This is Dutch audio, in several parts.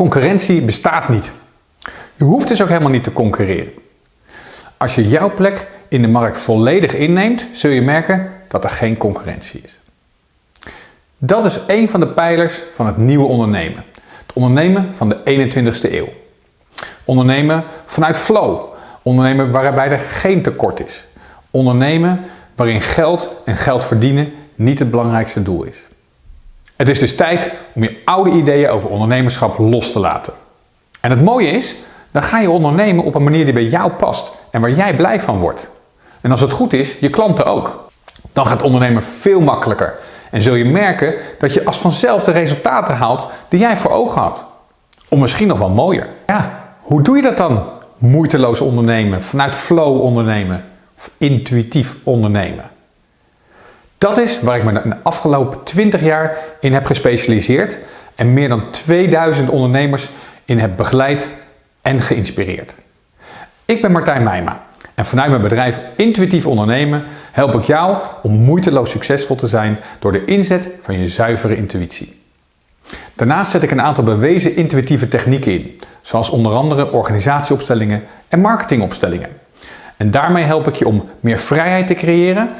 Concurrentie bestaat niet. Je hoeft dus ook helemaal niet te concurreren. Als je jouw plek in de markt volledig inneemt, zul je merken dat er geen concurrentie is. Dat is een van de pijlers van het nieuwe ondernemen. Het ondernemen van de 21ste eeuw. Ondernemen vanuit flow. Ondernemen waarbij er geen tekort is. Ondernemen waarin geld en geld verdienen niet het belangrijkste doel is. Het is dus tijd om je oude ideeën over ondernemerschap los te laten. En het mooie is, dan ga je ondernemen op een manier die bij jou past en waar jij blij van wordt. En als het goed is, je klanten ook. Dan gaat ondernemen veel makkelijker en zul je merken dat je als vanzelf de resultaten haalt die jij voor ogen had. Of misschien nog wel mooier. Ja, hoe doe je dat dan? Moeiteloos ondernemen, vanuit flow ondernemen, of intuïtief ondernemen. Dat is waar ik me de afgelopen 20 jaar in heb gespecialiseerd en meer dan 2000 ondernemers in heb begeleid en geïnspireerd. Ik ben Martijn Meijma en vanuit mijn bedrijf Intuïtief Ondernemen help ik jou om moeiteloos succesvol te zijn door de inzet van je zuivere intuïtie. Daarnaast zet ik een aantal bewezen intuïtieve technieken in, zoals onder andere organisatieopstellingen en marketingopstellingen. En daarmee help ik je om meer vrijheid te creëren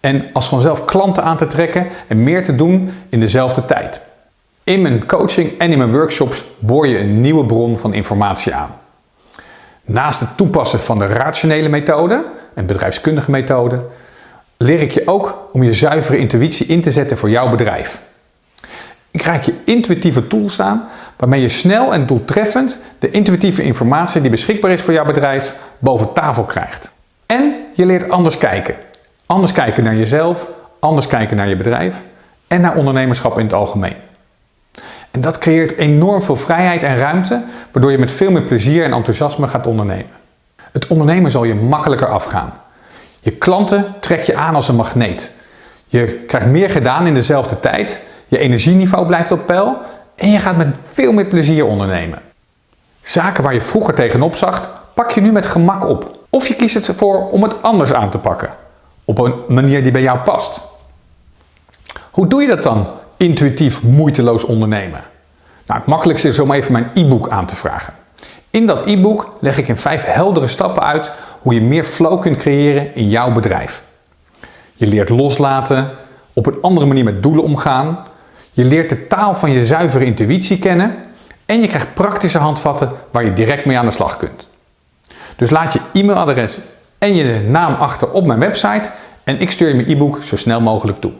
en als vanzelf klanten aan te trekken en meer te doen in dezelfde tijd. In mijn coaching en in mijn workshops boor je een nieuwe bron van informatie aan. Naast het toepassen van de rationele methode en bedrijfskundige methode, leer ik je ook om je zuivere intuïtie in te zetten voor jouw bedrijf. Ik reik je intuïtieve tools aan waarmee je snel en doeltreffend de intuïtieve informatie die beschikbaar is voor jouw bedrijf boven tafel krijgt. En je leert anders kijken. Anders kijken naar jezelf, anders kijken naar je bedrijf en naar ondernemerschap in het algemeen. En dat creëert enorm veel vrijheid en ruimte, waardoor je met veel meer plezier en enthousiasme gaat ondernemen. Het ondernemen zal je makkelijker afgaan. Je klanten trek je aan als een magneet. Je krijgt meer gedaan in dezelfde tijd, je energieniveau blijft op peil en je gaat met veel meer plezier ondernemen. Zaken waar je vroeger tegenop zag, pak je nu met gemak op. Of je kiest ervoor om het anders aan te pakken, op een manier die bij jou past. Hoe doe je dat dan intuïtief moeiteloos ondernemen? Nou, het makkelijkste is om even mijn e-book aan te vragen. In dat e-book leg ik in vijf heldere stappen uit hoe je meer flow kunt creëren in jouw bedrijf. Je leert loslaten, op een andere manier met doelen omgaan. Je leert de taal van je zuivere intuïtie kennen en je krijgt praktische handvatten waar je direct mee aan de slag kunt. Dus laat je e-mailadres en je naam achter op mijn website en ik stuur je mijn e-book zo snel mogelijk toe.